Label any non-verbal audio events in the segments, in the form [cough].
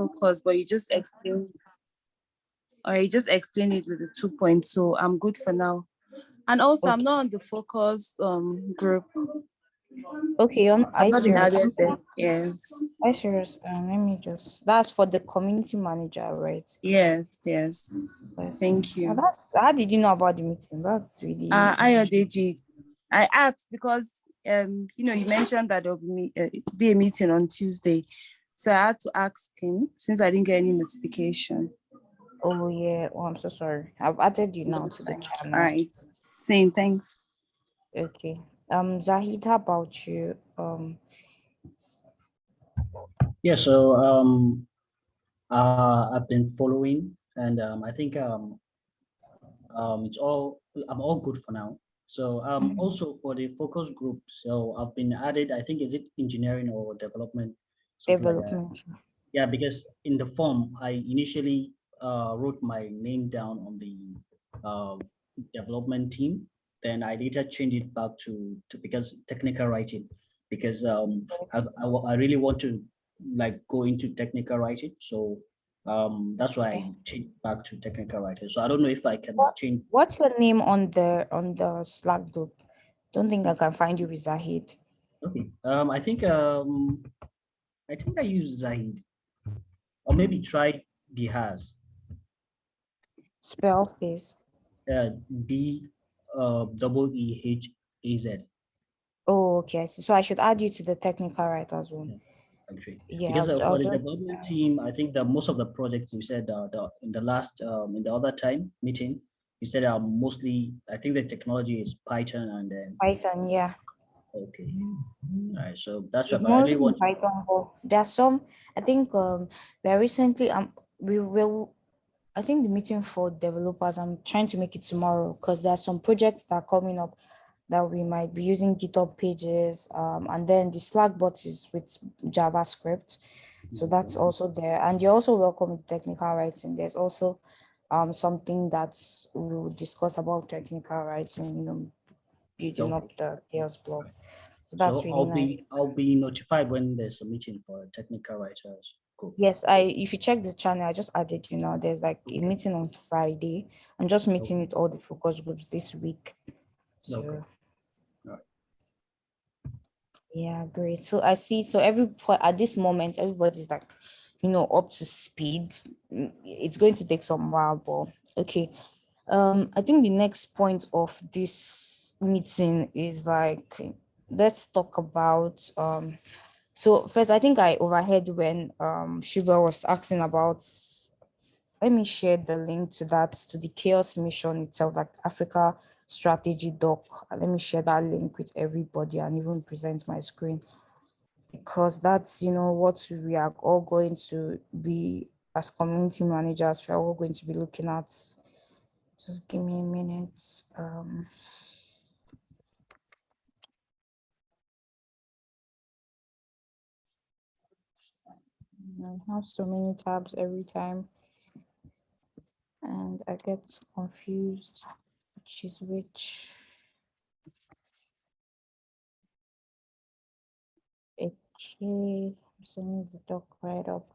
focus, but you just explained, or you just explained it with the two points, so I'm good for now. And also, I'm not on the focus um group. Okay, um, I'm not been serious. added there. Yes, I serious. Um, let me just. That's for the community manager, right? yes, yes. Thank Now you. that's how did you know about the meeting? That's really Uh, Ayodeji, I asked because um you know you mentioned that there'll be me- uh, be a meeting on Tuesday, so I had to ask him since I didn't get any notification. oh yeah. Oh, I'm so sorry. I've added you now to the All channel. right, saying thanks. Okay. Um, Zahid, how about you? Um, Yeah, so um, uh, I've been following, and um, I think um, um, it's all I'm all good for now. So um, Mhm. also for the focus group, so I've been added. I think is it engineering or development? Like development. Yeah, because in the form I initially uh, wrote my name down on the uh, development team. Then I later changed it back to, to because technical writing, because um, I, I, I really want to like go into technical writing. So um, that's why I changed back to technical writing. So I don't know if I can What- change. What's your name on the on the Slack group? Don't think I can find you with Zahid. Okay. Um, I think um, I think I use Zahid, or maybe try Dihaz. Spell please. Uh, D uh, double E H A Z. Oh, okay. So I should add you to the technical writers one. Actually, Yeah. because I'll- uh, I'll for the development team, I think that most of the projects you said uh, the, in the last um, in the other time meeting, you said are mostly. I think the technology is Python and then Python, yeah. Okay. All right, so that's what I really want. to- Python, there's some, I think, um, very recently, um, we will, I think the meeting for developers, I'm trying to make it tomorrow because there's some projects that are coming up that we might be using GitHub pages, um, and then the Slack bot is with JavaScript. So that's also there. And you're also welcome with technical writing. There's also um, something that's we will discuss about technical writing, you know, building Okay. up the CHAOSS blog. So that's So really I'll nice. be I'll be notified when there's a meeting for technical writers. Cool. Yes, I if you check the channel, I just added you know, there's like a meeting on Friday. I'm just meeting with all the focus groups this week. So Okay. Alright. yeah, great. So I see so every at this moment, everybody's like, you know, up to speed. It's going to take some while, but okay. Um, I think the next point of this meeting is like let's talk about um so first I think I overheard when um Shuba was asking about let me share the link to that to the CHAOSS mission itself like Africa strategy doc. Let me share that link with everybody and even present my screen. Because that's you know what we are all going to be as community managers we're all going to be looking at. Just give me a minute um I have so many tabs every time. And I get confused which is which. Okay, I'm sending the doc right up.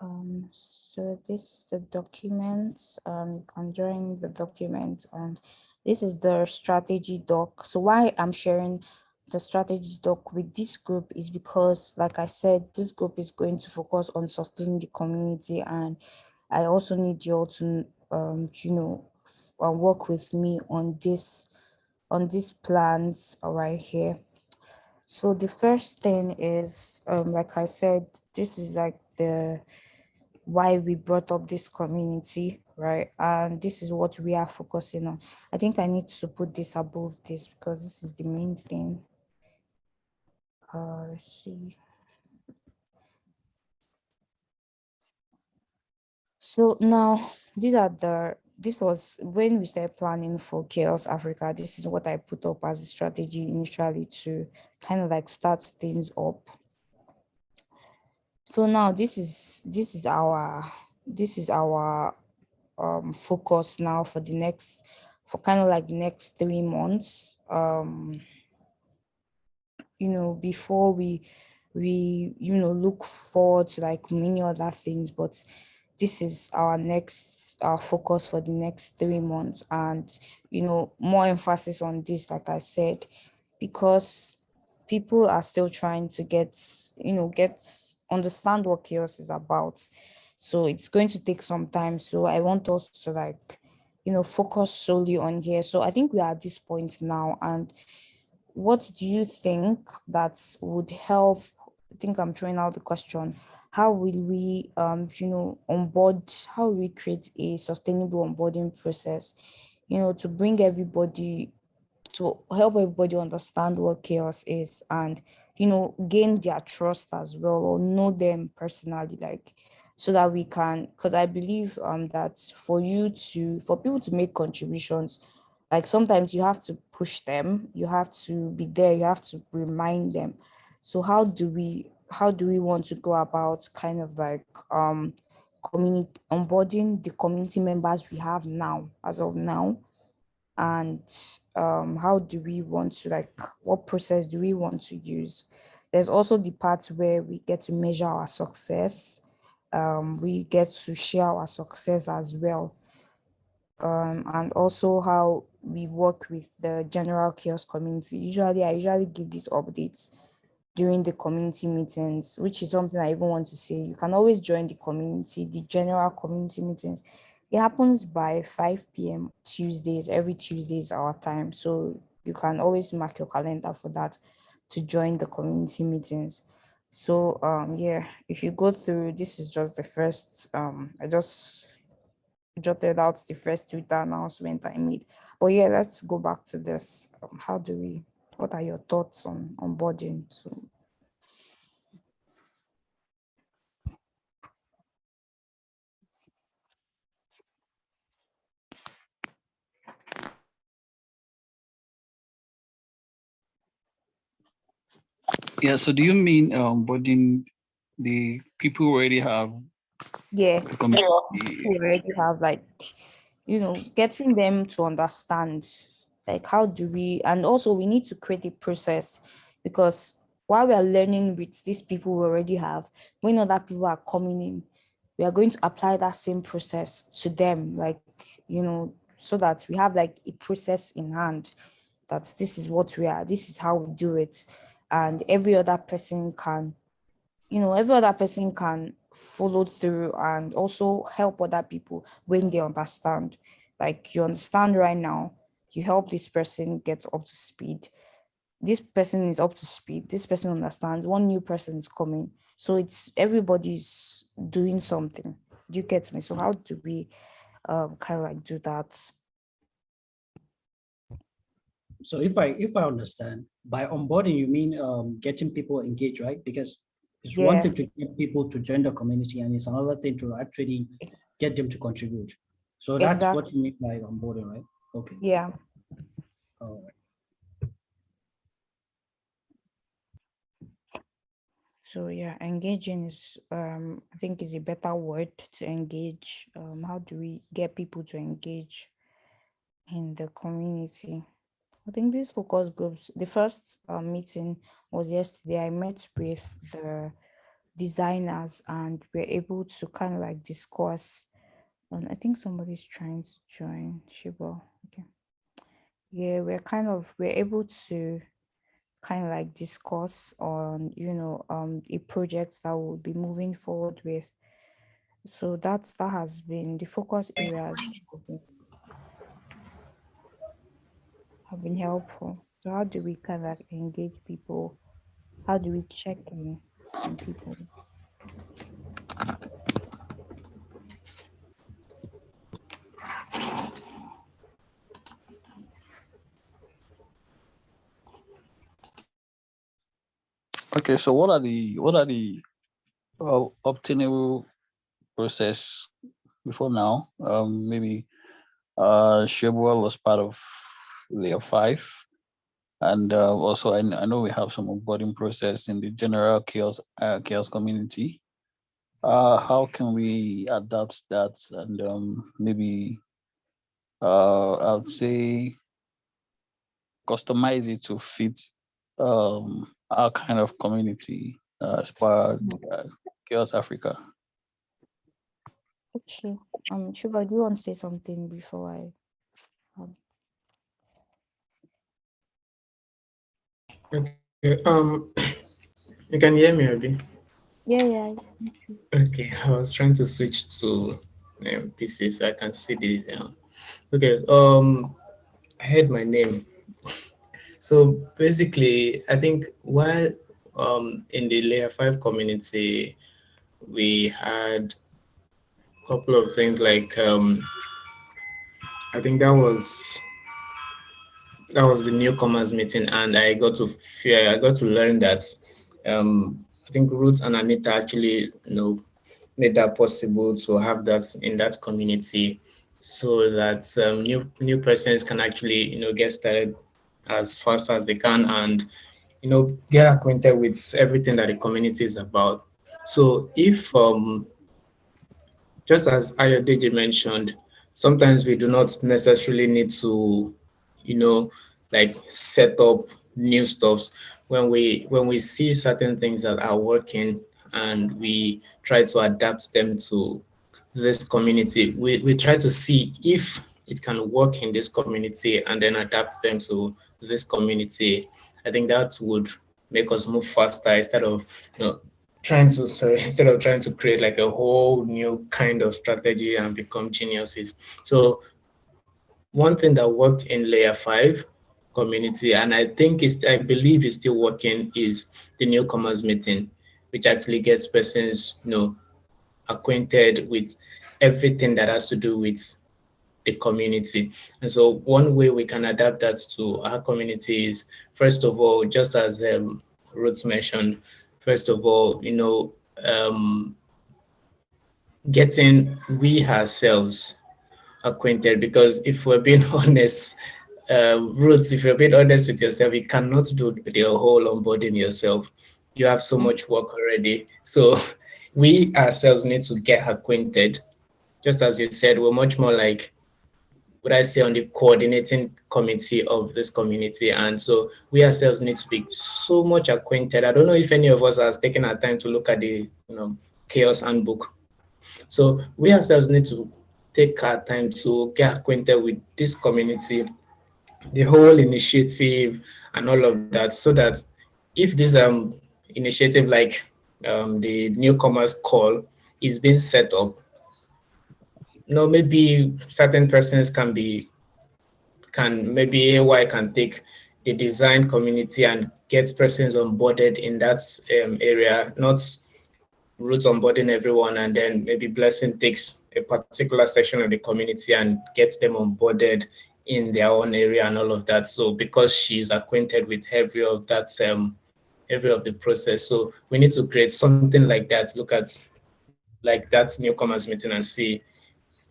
Um, so this is the documents. um, you can join the document and this is the strategy doc. So why I'm sharing the strategy doc with this group is because, like I said, this group is going to focus on sustaining the community and I also need you all to, um, you know, uh, work with me on this, on these plans right here. So the first thing is, um, like I said, this is like the why we brought up this community, right? And this is what we are focusing on. I think I need to put this above this because this is the main thing. Uh, let's see. So now these are the this was when we started planning for CHAOSS Africa. This is what I put up as a strategy initially to kind of like start things up. So now this is this is our this is our um focus now for the next for kind of like the next three months. Um you know, before we, we, you know, look forward to like many other things, but this is our next our focus for the next three months and you know more emphasis on this like i said because people are still trying to get you know get understand what CHAOSS is about. So it's going to take some time. So i want us to like you know focus solely on here. So i think we are at this point now. And what do you think that would help i think i'm throwing out the question how will we, um, you know, onboard, how will we create a sustainable onboarding process, you know, to bring everybody, to help everybody understand what CHAOSS is and, you know, gain their trust as well or know them personally, like, so that we can, because I believe um, that for you to, for people to make contributions, like sometimes you have to push them, you have to be there, you have to remind them. So how do we how do we want to go about kind of like um community onboarding the community members we have now as of now and um how do we want to like what process do we want to use there's also the part where we get to measure our success um we get to share our success as well um and also how we work with the general CHAOSS community usually i usually give these updates during the community meetings, which is something I even want to say. You can always join the community, the general community meetings. It happens by 5 p.m. Tuesdays, every Tuesday is our time. So you can always mark your calendar for that to join the community meetings. So um, yeah, if you go through, this is just the first, um, I just jotted out the first Twitter announcement I made. But yeah, let's go back to this. Um, how do we what are your thoughts on onboarding? So Yeah, so do you mean um onboarding the people who already have yeah, community? already have like, you know, getting them to understand like how do we, and also we need to create a process because while we are learning with these people we already have, when other people are coming in, we are going to apply that same process to them, like, you know, so that we have like a process in hand that this is what we are, this is how we do it. And every other person can, you know, every other person can follow through and also help other people when they understand. Like you understand right now, you help this person get up to speed. This person is up to speed. This person understands. One new person is coming. So it's everybody's doing something. Do you get me? So how do we um, kind of like do that? So if I if I understand, by onboarding you mean um, getting people engaged, right? Because it's Yeah. one thing to get people to join the community, and it's another thing to actually get them to contribute. So that's what you mean by onboarding, right? Okay. Yeah. All right. So yeah, engaging is um I think is a better word to engage. Um, how do we get people to engage in the community? I think these focus groups, the first uh, meeting was yesterday. I met with the designers and we're able to kind of like discuss. And I think somebody's trying to join Shiba. Okay. Yeah, we're kind of we're able to kind of like discuss on you know um a project that we'll be moving forward with. So that's that has been the focus areas have been, helpful. So how do we kind of engage people? How do we check in on people? Okay, so what are the what are the uh, obtainable process before now? Um, maybe uh, Shebuel was part of layer five, and uh, also I, I know we have some onboarding process in the general CHAOSS, uh, CHAOSS community. Uh, how can we adapt that and um, maybe uh, I'd say customize it to fit um, our kind of community uh, as part of uh, CHAOSS Africa. Okay. Um, Shuba, do you want to say something before I? Um, Okay, um, you can hear me, Abby? yeah, yeah. Okay, I was trying to switch to um, PC so I can see this. Um, okay, um, I heard my name. So basically, I think while um, in the layer five community, we had a couple of things like um, I think that was that was the newcomers meeting, and I got to fear I got to learn that um, I think Ruth and Anita actually you know made that possible to have that in that community so that um, new new persons can actually you know get started as fast as they can and you know get acquainted with everything that the community is about. So if um just as Ayodeji mentioned sometimes we do not necessarily need to you know like set up new stuffs. When we when we see certain things that are working and we try to adapt them to this community we, we try to see if it can work in this community and then adapt them to this community. I think that would make us move faster instead of you know trying to sorry [laughs] instead of trying to create like a whole new kind of strategy and become geniuses. So one thing that worked in layer five community and i think it's i believe it's still working is the newcomers meeting which actually gets persons you know acquainted with everything that has to do with the community. And so one way we can adapt that to our community is first of all just as um, mentioned first of all you know um, getting we ourselves acquainted because if we're being [laughs] honest uh, Ruth, if you're being honest with yourself, you cannot do the whole onboarding yourself. You have so much work already. So [laughs] we ourselves need to get acquainted. Just as you said, we're much more like, would I say, on the coordinating committee of this community. And so we ourselves need to be so much acquainted. I don't know if any of us has taken our time to look at the you know CHAOSS handbook. So we ourselves need to take our time to get acquainted with this community the whole initiative and all of that so that if this um initiative like um, the newcomers call is being set up. You know maybe certain persons can be can maybe AY can take the design community and get persons onboarded in that um, area not Ruth onboarding everyone and then maybe blessing takes a particular section of the community and gets them onboarded in their own area and all of that. So because she's acquainted with every of that, um, every of the process. So we need to create something like that. Look at like that newcomers meeting and see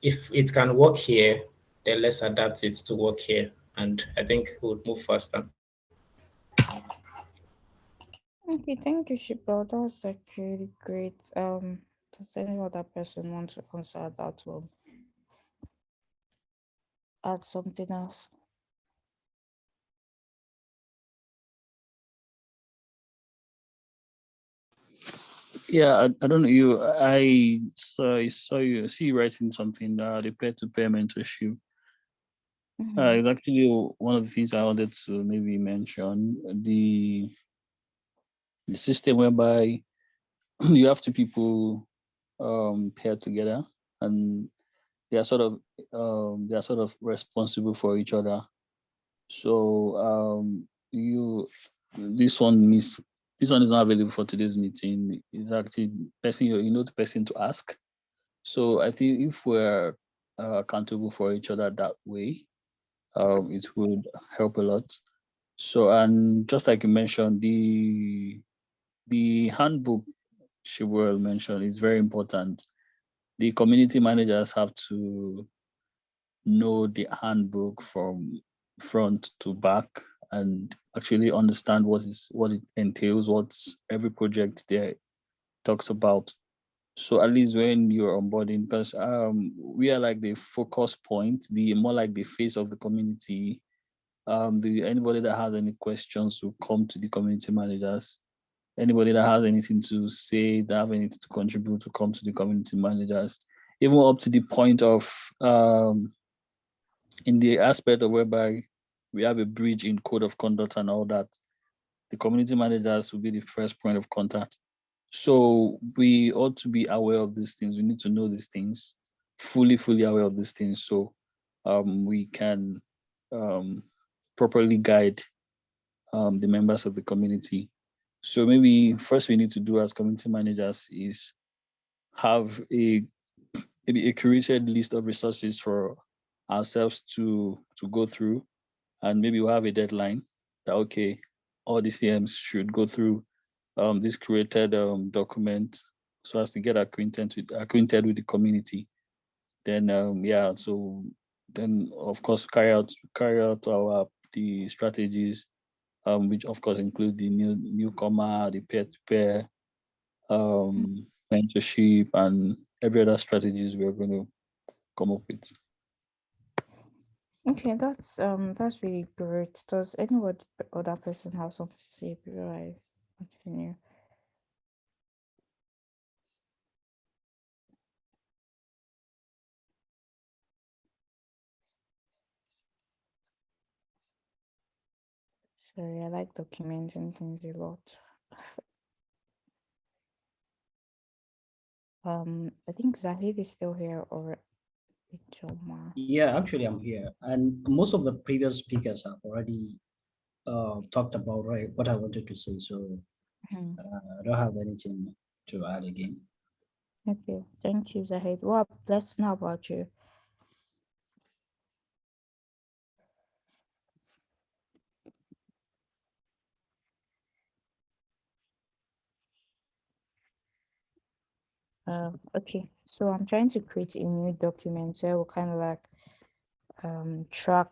if it can work here, then let's adapt it to work here. And I think we'll move faster. Okay, thank you, Shiba. That's was like really great. Um, does any other person want to answer that one? Add something else. Yeah, I, I don't know you. I saw, I saw you see you writing something. Uh, the peer-to-peer mentorship. Mhm. Uh, it's actually one of the things I wanted to maybe mention. The the system whereby [clears throat] you have two people um, paired together and they are sort of um, they are sort of responsible for each other. So um, you this one this one is not available for today's meeting. It's actually person you you know the person to ask. So I think if we're uh, accountable for each other that way, um, it would help a lot. So and just like you mentioned, the the handbook she will mention is very important. The community managers have to know the handbook from front to back and actually understand what is what it entails, what's every project there talks about. So at least when you're onboarding, because um, we are like the focus point, the more like the face of the community, um, do anybody that has any questions will come to the community managers. Anybody that has anything to say, that have anything to contribute to come to the community managers, even up to the point of um, in the aspect of whereby we have a bridge in code of conduct and all that, the community managers will be the first point of contact. So we ought to be aware of these things. We need to know these things, fully, fully aware of these things. So um, we can um, properly guide um, the members of the community. So maybe first we need to do as community managers is have a maybe a curated list of resources for ourselves to to go through. And maybe we'll have a deadline that okay all the cms should go through um, this created um, document so as to get acquainted with acquainted with the community. Then um, yeah so then of course carry out carry out our the strategies um, which of course include the new newcomer the peer-to-peer um, mentorship and every other strategies we're going to come up with Okay, that's um that's really great. Does anyone other person have something to say before I continue? Sorry, I like documenting things a lot. Um, I think Zahid is still here or Ichoma. Yeah, actually, I'm here, and most of the previous speakers have already uh, talked about right what I wanted to say, so Mhm. uh, I don't have anything to add again. Okay, thank you, Zahid. Well, let's know about you. Uh, okay, so I'm trying to create a new document so we'll kind of like um, track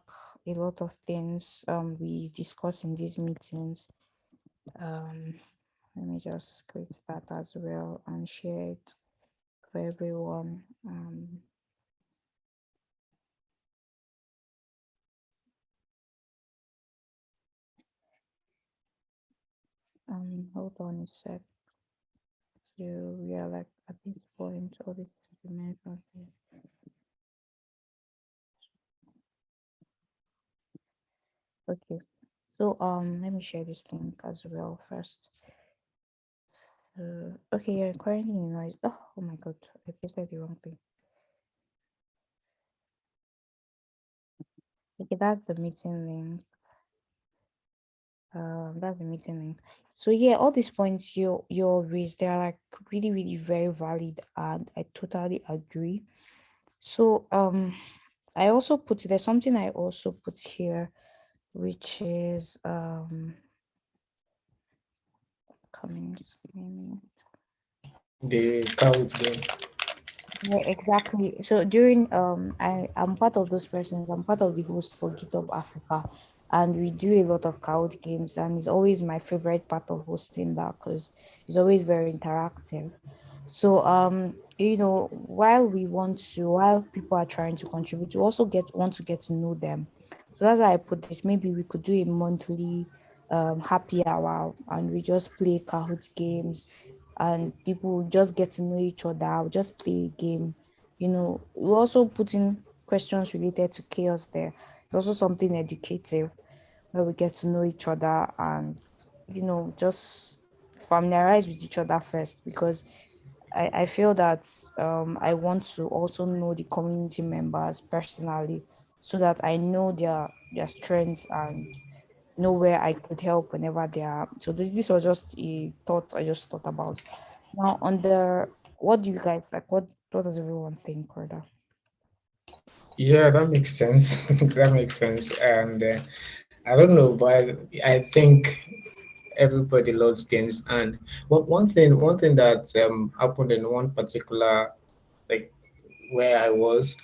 a lot of things um, we discuss in these meetings. Um, let me just create that as well and share it for everyone. Um, um, hold on a sec. So we are like at this point, all this information. here. Okay, so um, let me share this link as well first. Uh, okay, you're currently in noise. Oh, oh my god, I pasted the wrong thing. Okay, that's the meeting link. Um, that's the meeting link. So yeah, all these points you you raised, they're like really, really very valid, and I totally agree. So um, I also put there's something I also put here, which is um coming. Just give me a minute. The count game. Yeah, exactly. So during um I I'm part of those persons. I'm part of the host for GitHub Africa, and we do a lot of Kahoot games, and it's always my favorite part of hosting that because it's always very interactive. So um you know while we want to while people are trying to contribute, we also get want to get to know them. So that's why I put this. Maybe we could do a monthly um happy hour and we just play Kahoot games and people just get to know each other, just play a game. You know, we also put in questions related to CHAOSS there. It's also something educative where we get to know each other and, you know, just familiarize with each other first because I, I feel that um, I want to also know the community members personally so that I know their their strengths and know where I could help whenever they are. So this this was just a thought I just thought about. Now on the what do you guys like? What what does everyone think, Corda? Yeah, that makes sense. [laughs] that makes sense. And uh, I don't know, but I think everybody loves games. And what one thing, one thing that um, happened in one particular, like where I was,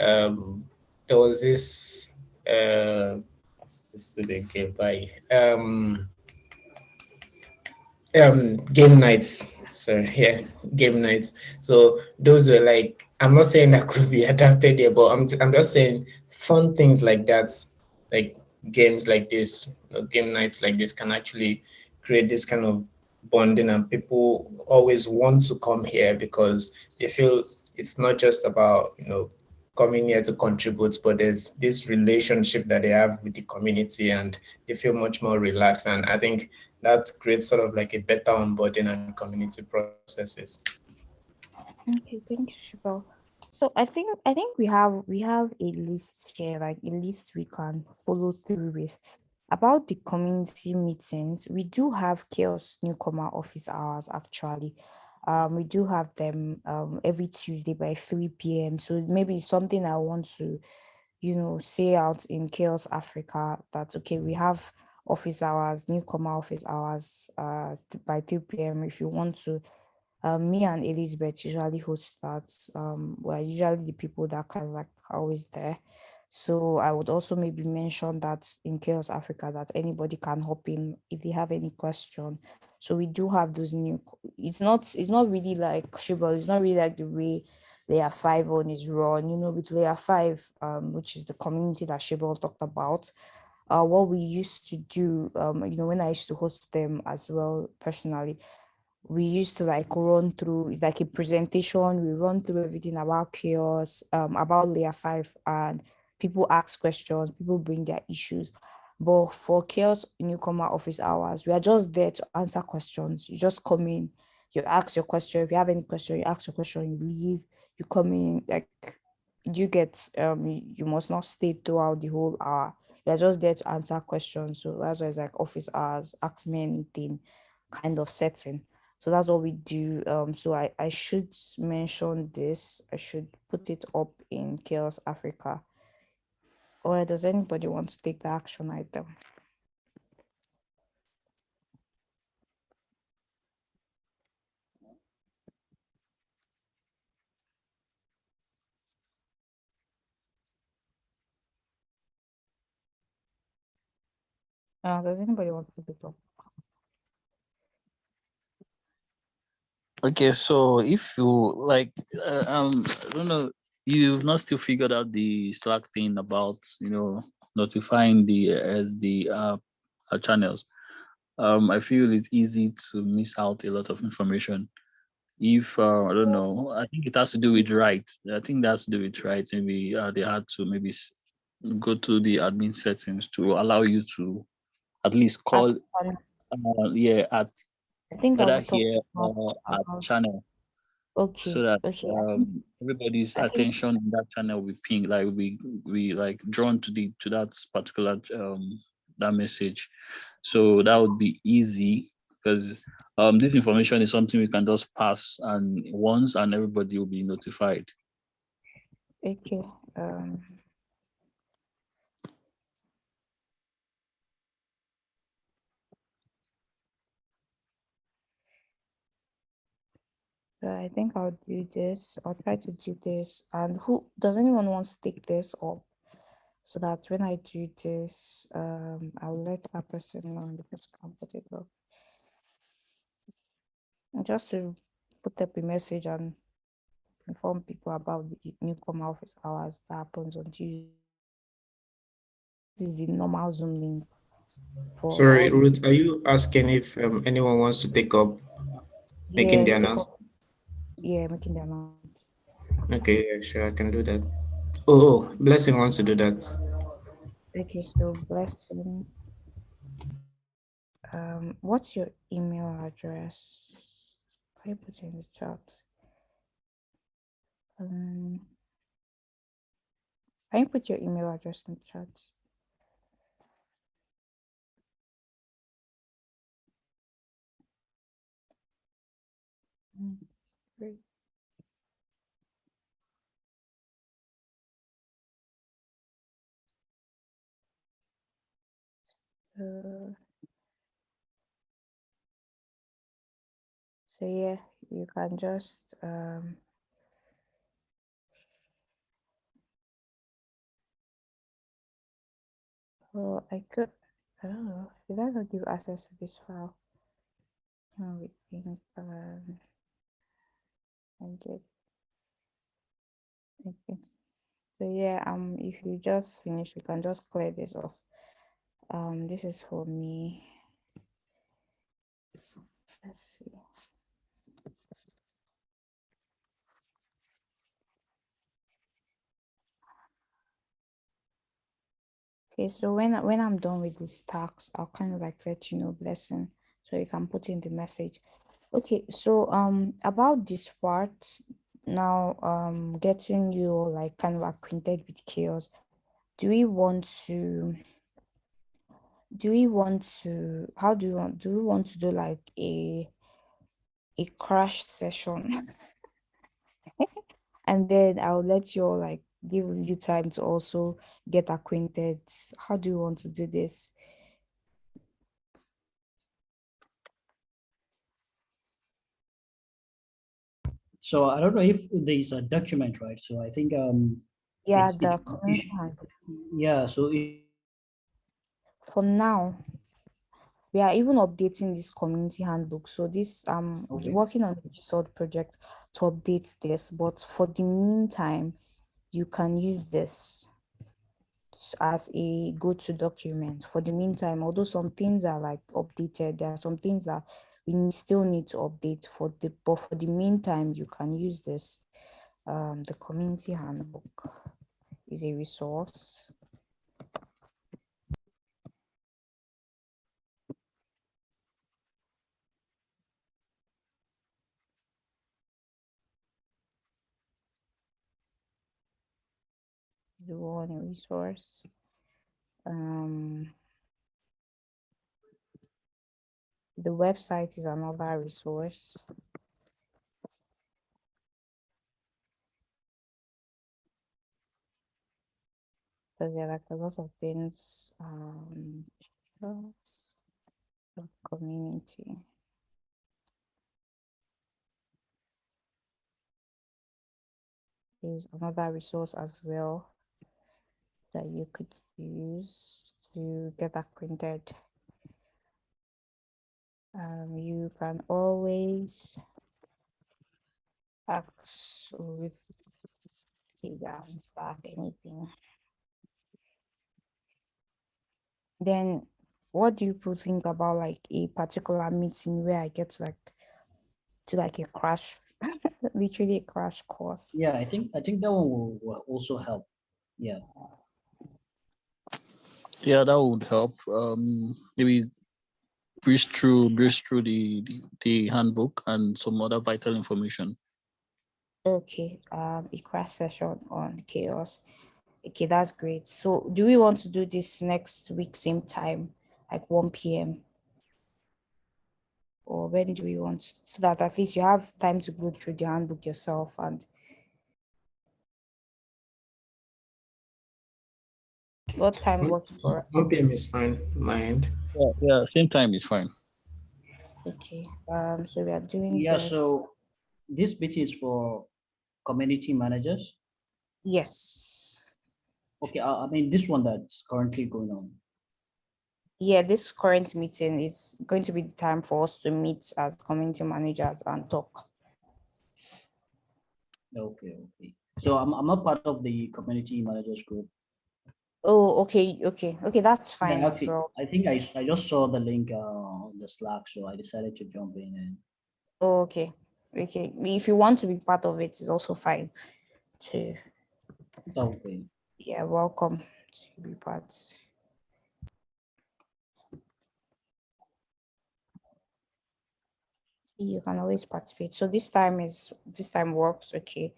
um, there was this. Uh, this the game by um, um, game nights. So [laughs] yeah, game nights. So those were like, I'm not saying that could be [laughs] adapted here, but I'm I'm just saying fun things like that, like games like this, game nights like this can actually create this kind of bonding and people always want to come here because they feel it's not just about, you know, coming here to contribute, but there's this relationship that they have with the community and they feel much more relaxed. And I think that creates sort of like a better onboarding and community processes. Okay, thank you, Shibal. So I think I think we have we have a list here, like a list we can follow through with. About the community meetings, we do have CHAOSS newcomer office hours actually. Um, we do have them um, every Tuesday by 3 p.m. So maybe something I want to, you know, say out in CHAOSS Africa that's okay. We have office hours, newcomer office hours uh, by 3 p.m. If you want to, um, me and Elizabeth usually host that. Um, we're usually the people that kind of like always there. So I would also maybe mention that in CHAOSS Africa that anybody can hop in if they have any question. So we do have those new, it's not, it's not really like Shibal, it's not really like the way layer five on is run, you know, with layer five, um, which is the community that Shibal talked about. Uh, what we used to do, um, you know, when I used to host them as well personally, we used to like run through it's like a presentation we run through everything about CHAOSS um about layer five and people ask questions, people bring their issues. But for CHAOSS newcomer office hours, we are just there to answer questions. You just come in, you ask your question. If you have any question, you ask your question, you leave, you come in, like you get um you must not stay throughout the whole hour. Are just there to answer questions. So that's why it's like office hours, ask me anything kind of setting. So that's what we do. Um, so I, I should mention this. I should put it up in CHAOSS Africa or does anybody want to take the action item? Uh, does anybody want to it up? Okay, so if you like, uh, um, I don't know, you've not still figured out the Slack thing about you know notifying the as the uh, uh, channels. Um, I feel it's easy to miss out a lot of information. If uh, I don't know, I think it has to do with rights. I think that has to do with rights. Maybe uh, they had to maybe go to the admin settings to allow you to at least call. Uh, yeah, at I think whether here or at channel Okay. so that okay. um, everybody's I think- attention in that channel will ping like we we like drawn to the to that particular um that message so that would be easy because um this information is something we can just pass and once and everybody will be notified Okay. Um, so I think I'll do this. I'll try to do this. And who does anyone want to take this up? So that when I do this, um, I'll let that person know and the person can put it up. And just to put up a message and inform people about the newcomer office hours that happens on Tuesday. This is the normal Zoom link. Sorry, Ruth, are you asking if um, anyone wants to take up making the announcement? Yeah, making the announcement. Okay, yeah, sure, I can do that. Oh, oh, Blessing wants to do that. Okay, so blessing. Um, what's your email address? Can you put it in the chat? Um, can you put your email address in the chat? Mm, great. Uh, so yeah, you can just um, oh, I could, I don't know, did I not give access to this file? No, we think, um, I did. Okay. So yeah, um, if you just finish, you can just clear this off. Um, this is for me. Let's see. Okay, so when when I'm done with this task, I'll kind of like let you know blessing, so you can put in the message. Okay, so um about this part now, um getting you like kind of acquainted with CHAOSS. Do we want to? Do we want to? How do you want? Do we want to do like a a crash session? [laughs] and then I'll let you all like give you time to also get acquainted. How do you want to do this? So I don't know if there's a document, right? So I think, um, Yeah, It's- the community handbook. yeah, so it, for now, we are even updating this community handbook. So this um Okay. working on the sort project to update this, but for the meantime, you can use this as a go-to document for the meantime, although some things are like updated, there are some things that we still need to update for the but for the meantime, you can use this. Um, the community handbook is a resource. the one resource. Um, the website is another resource. Because there are like a lot of things. Um, community. There's another resource as well that you could use to get acquainted. Um, you can always ask with Telegram, Slack, anything. Then what do you people think about like a particular meeting where I get to like to like a crash, [laughs] literally a crash course? yeah, I think, I think that one will, will also help. Yeah, Yeah, that would help. Um, maybe breeze through breeze through the, the the handbook and some other vital information. Okay, um, a crash session on CHAOSS. Okay, that's great. So do we want to do this next week, same time, like 1 p.m.? Or when do we want, so that at least you have time to go through the handbook yourself and what time works for us? 1 p.m. is fine, my end. Yeah, yeah, same time is fine. Okay, um, so we are doing yeah, this. so this bit is for community managers. Yes, Okay, I, I mean, this one that's currently going on. yeah, this current meeting is going to be the time for us to meet as community managers and talk. Okay, okay. So I'm, I'm a part of the community managers group. Oh, okay, okay, okay, that's fine as actually, well. I think I, I just saw the link uh, on the Slack, so I decided to jump in and Oh, okay, okay. If you want to be part of it, it's also fine too. okay. Yeah, welcome to be part. See, You can always participate. So this time is this time works okay.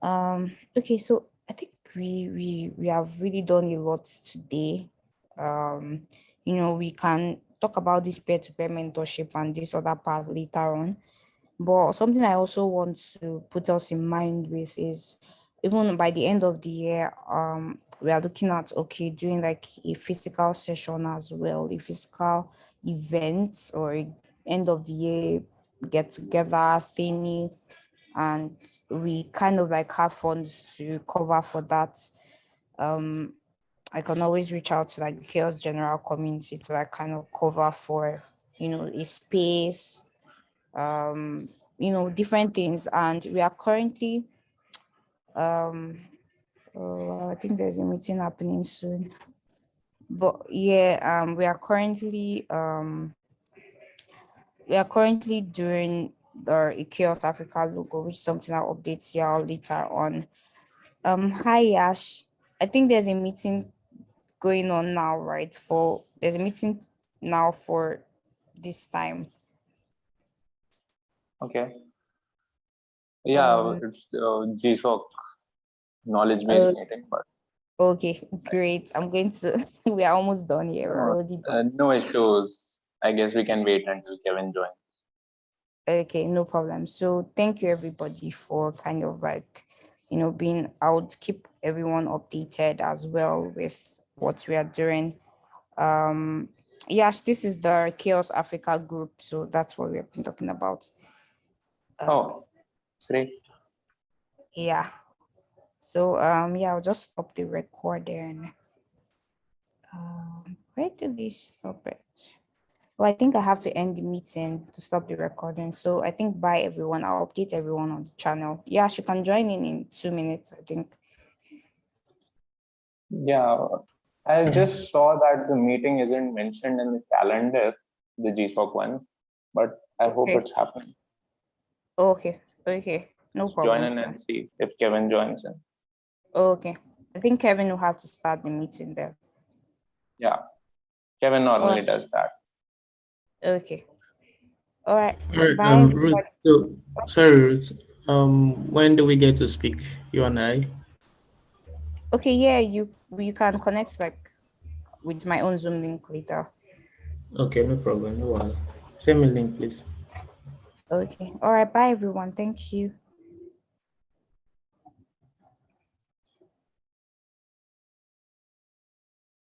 Um, okay, so I think we we we have really done a lot today. Um, you know, we can talk about this peer-to-peer mentorship and this other part later on. But something I also want to put us in mind with is even by the end of the year, um, we are looking at okay, doing like a physical session as well, a physical event or end of the year get together thingy, and we kind of like have funds to cover for that. Um, I can always reach out to like the CHAOSS general community to like kind of cover for you know a space um, you know, different things. And we are currently, um, oh, I think there's a meeting happening soon. but yeah, um, we are currently um, we are currently doing the CHAOSS Africa logo, which is something I'll update y'all later on. Um, hi Yash, I think there's a meeting going on now, right? For there's a meeting now for this time. Okay. Yeah, Um, it's uh, GSOC knowledge base Uh, meeting, but Okay, great. I'm going to. [laughs] we are almost done here. We're already done. uh, no issues. I guess we can wait until Kevin joins. Okay, no problem. So thank you everybody for kind of like, you know, being out, keep everyone updated as well with what we are doing. Um, yes, this is the CHAOSS Africa group. So that's what we have been talking about. Um, Oh, great. Yeah. So um yeah, I'll just stop the recording. Um, where do we stop it? Well, I think I have to end the meeting to stop the recording. So I think bye everyone. I'll update everyone on the channel. Yeah, she can join in in two minutes, I think. Yeah, I just saw that the meeting isn't mentioned in the calendar, the GSOC one, but I hope Okay. it's happening. Okay, okay, no Just problem. Join in and see if Kevin joins in. Okay, I think Kevin will have to start the meeting there. Yeah, Kevin normally Alright. does that. Okay. All right. All right, Bye. um, Ruth, so, sorry, Ruth, um, when do we get to speak, you and I? Okay, yeah, you you can connect like with my own Zoom link later. Okay, no problem, no worries. Send me link, please. Okay. All right. Bye, everyone. Thank you.